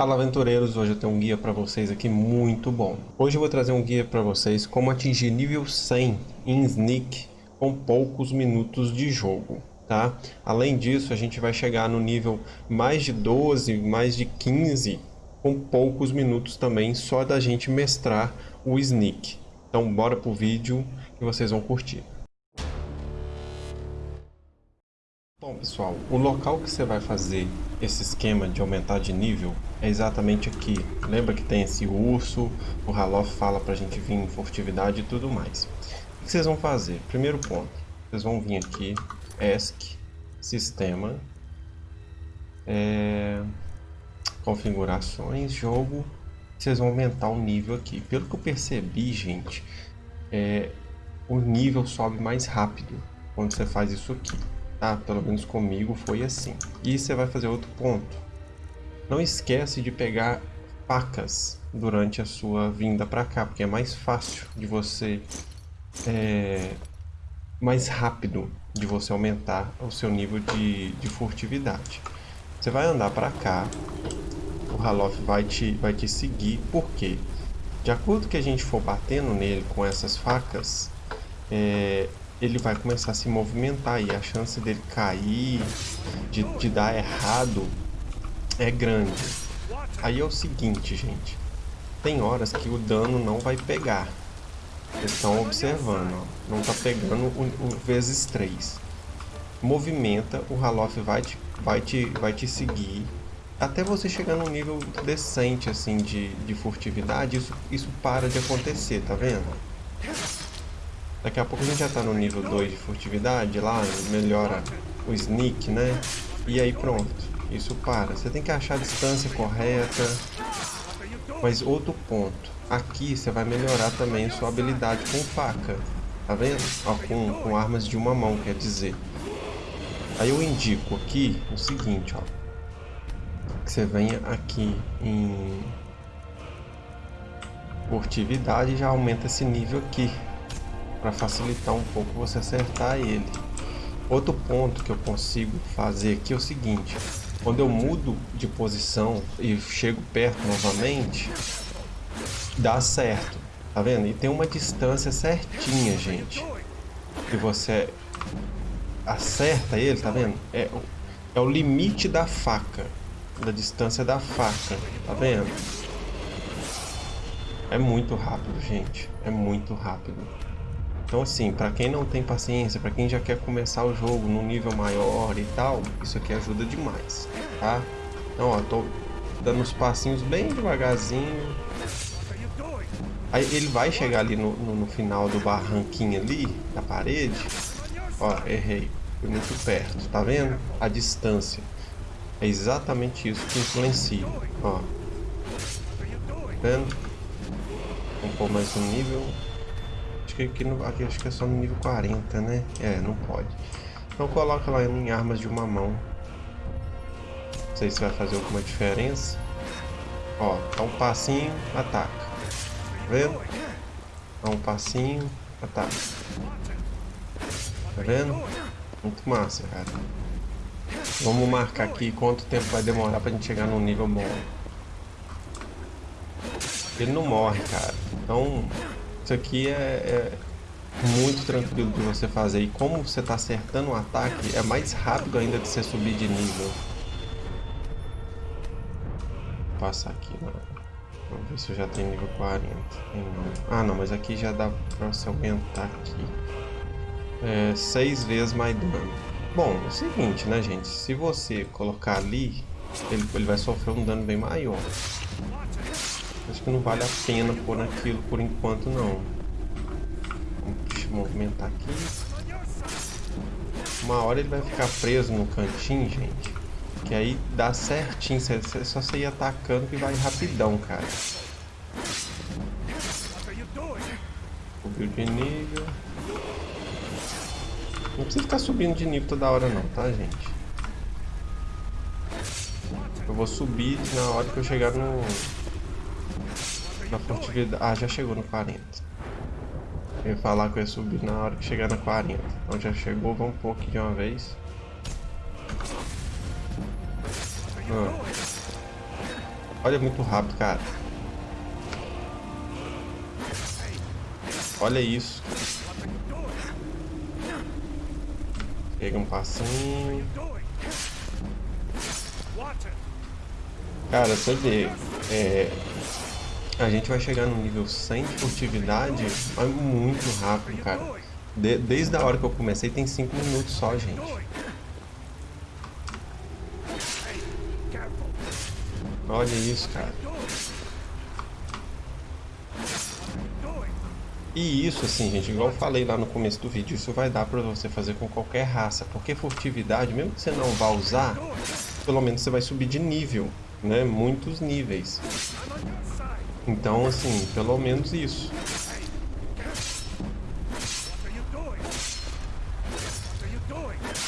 Fala aventureiros, hoje eu tenho um guia para vocês aqui muito bom. Hoje eu vou trazer um guia para vocês como atingir nível 100 em Sneak com poucos minutos de jogo, tá? Além disso, a gente vai chegar no nível mais de 12, mais de 15 com poucos minutos também só da gente mestrar o Sneak. Então bora pro vídeo que vocês vão curtir. Pessoal, o local que você vai fazer esse esquema de aumentar de nível é exatamente aqui. Lembra que tem esse urso, o Halof fala pra gente vir em furtividade e tudo mais. O que vocês vão fazer? Primeiro ponto, vocês vão vir aqui, ESC, Sistema, é, Configurações, Jogo, vocês vão aumentar o nível aqui. Pelo que eu percebi, gente, é, o nível sobe mais rápido quando você faz isso aqui. Ah, pelo menos comigo foi assim. E você vai fazer outro ponto. Não esquece de pegar facas durante a sua vinda para cá, porque é mais fácil de você... É, mais rápido de você aumentar o seu nível de, de furtividade. Você vai andar para cá, o Halof vai te, vai te seguir, por quê? De acordo que a gente for batendo nele com essas facas, é, ele vai começar a se movimentar e a chance dele cair, de, de dar errado, é grande. Aí é o seguinte, gente. Tem horas que o dano não vai pegar. Vocês estão observando, ó. Não tá pegando o, o vezes 3. Movimenta, o Halof vai te, vai, te, vai te seguir. Até você chegar num nível decente, assim, de, de furtividade, isso, isso para de acontecer, tá vendo? Daqui a pouco a gente já tá no nível 2 de furtividade lá, melhora o sneak, né? E aí pronto, isso para. Você tem que achar a distância correta. Mas outro ponto, aqui você vai melhorar também sua habilidade com faca. Tá vendo? Ó, com, com armas de uma mão, quer dizer. Aí eu indico aqui o seguinte, ó. Que você venha aqui em furtividade e já aumenta esse nível aqui para facilitar um pouco você acertar ele. Outro ponto que eu consigo fazer aqui é o seguinte, quando eu mudo de posição e chego perto novamente, dá certo, tá vendo? E tem uma distância certinha, gente, que você acerta ele, tá vendo? É, é o limite da faca, da distância da faca, tá vendo? É muito rápido, gente, é muito rápido. Então assim, para quem não tem paciência, para quem já quer começar o jogo no nível maior e tal, isso aqui ajuda demais, tá? Então ó, tô dando os passinhos bem devagarzinho. Aí ele vai chegar ali no, no, no final do barranquinho ali, da parede. Ó, errei, fui muito perto, tá vendo? A distância. É exatamente isso que influencia, ó. Tá vendo? Vamos pôr mais um nível que aqui, no, aqui acho que é só no nível 40, né? É, não pode. Então coloca lá em armas de uma mão. Não sei se vai fazer alguma diferença. Ó, dá um passinho, ataca. Tá vendo? Dá um passinho, ataca. Tá vendo? Muito massa, cara. Vamos marcar aqui quanto tempo vai demorar pra gente chegar num nível bom. Ele não morre, cara. Então, isso aqui é, é, muito tranquilo de você fazer. E como você está acertando o ataque, é mais rápido ainda de você subir de nível. Passar aqui, mano. Vamos ver se eu já tenho nível 40. Ah, não, mas aqui já dá pra você aumentar aqui. É, seis vezes mais dano. Bom, é o seguinte, né, gente? Se você colocar ali, ele, ele vai sofrer um dano bem maior. Acho que não vale a pena pôr naquilo por enquanto não. Eu movimentar aqui. Uma hora ele vai ficar preso no cantinho, gente. Que aí dá certinho. É só você ir atacando que vai rapidão, cara. Subiu de nível. Não precisa ficar subindo de nível toda hora não, tá, gente? Eu vou subir na hora que eu chegar no, na furtividade. Ah, já chegou no 40. Eu ia falar que eu ia subir na hora que chegar na 40. Então já chegou, vamos pôr aqui de uma vez. Ah. Olha, muito rápido, cara. Olha isso. Pega um passinho. Cara, você vê, é, a gente vai chegar no nível 100 de furtividade muito rápido, cara. De, desde a hora que eu comecei tem 5 minutos só, gente. Olha isso, cara. E isso, assim, gente, igual eu falei lá no começo do vídeo, isso vai dar pra você fazer com qualquer raça. Porque furtividade, mesmo que você não vá usar, pelo menos você vai subir de nível, né? Muitos níveis. Então, assim, pelo menos isso.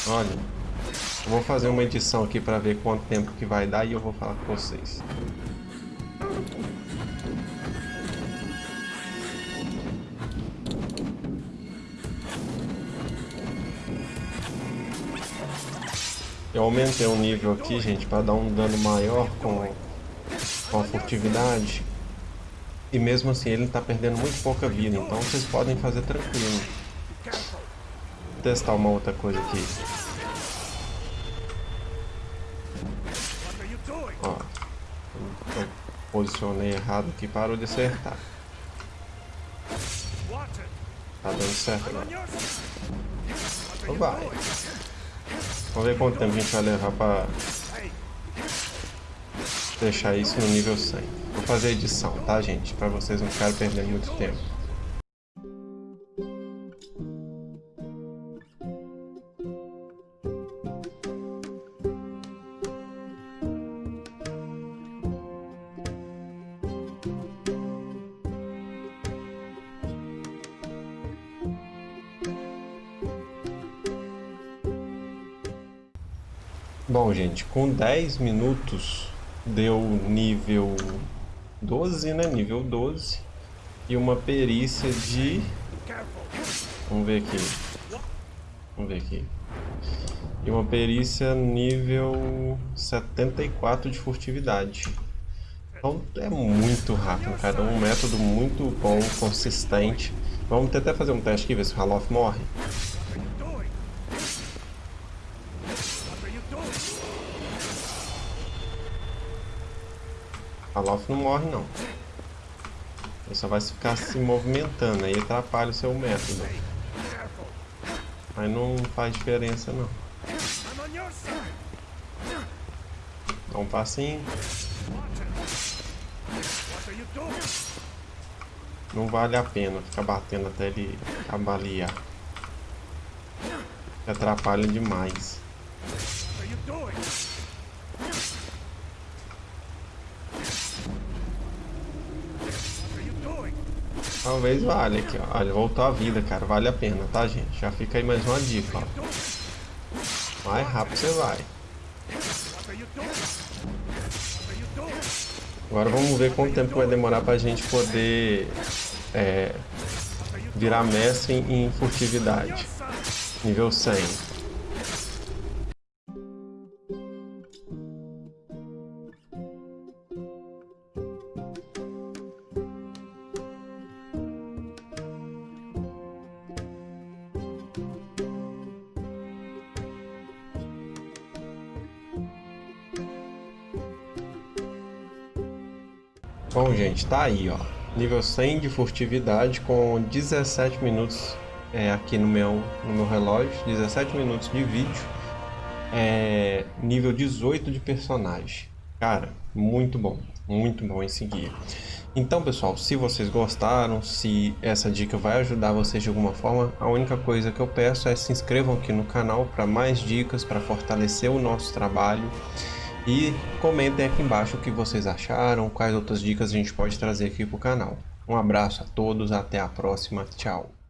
Olha, vou fazer uma edição aqui para ver quanto tempo que vai dar e eu vou falar com vocês. Eu aumentei o nível aqui, gente, para dar um dano maior com, com a furtividade. E mesmo assim ele está perdendo muito pouca vida, então vocês podem fazer tranquilo. Vou testar uma outra coisa aqui. Ó, eu posicionei errado aqui, parou de acertar. Tá dando certo agora. Então vai. Vamos ver quanto tempo a gente vai levar pra deixar isso no nível 100. Vou fazer a edição, tá gente? Pra vocês não ficarem perdendo muito tempo. Bom, gente, com 10 minutos deu nível 12, né? Nível 12. E uma perícia de... Vamos ver aqui. Vamos ver aqui. E uma perícia nível 74 de furtividade. Então é muito rápido, cara. É um método muito bom, consistente. Vamos tentar fazer um teste aqui, ver se o Halof morre. A Loft não morre não. Ele só vai ficar se movimentando, aí atrapalha o seu método. Mas não faz diferença não. Dá um passinho. Não vale a pena ficar batendo até ele avaliar. Atrapalha demais. Talvez valha aqui, ó. Olha, voltou a vida, cara. Vale a pena, tá, gente? Já fica aí mais uma dica, ó. Mais rápido você vai. Agora vamos ver quanto tempo vai demorar pra gente poder é, virar mestre em furtividade. Nível 100. Bom, gente, tá aí, ó. Nível 100 de furtividade com 17 minutos é, aqui no meu, no meu relógio. 17 minutos de vídeo. É, nível 18 de personagem. Cara, muito bom. Muito bom em seguir. Então, pessoal, se vocês gostaram, se essa dica vai ajudar vocês de alguma forma, a única coisa que eu peço é se inscrevam aqui no canal para mais dicas, para fortalecer o nosso trabalho. E comentem aqui embaixo o que vocês acharam, quais outras dicas a gente pode trazer aqui para o canal. Um abraço a todos, até a próxima, tchau!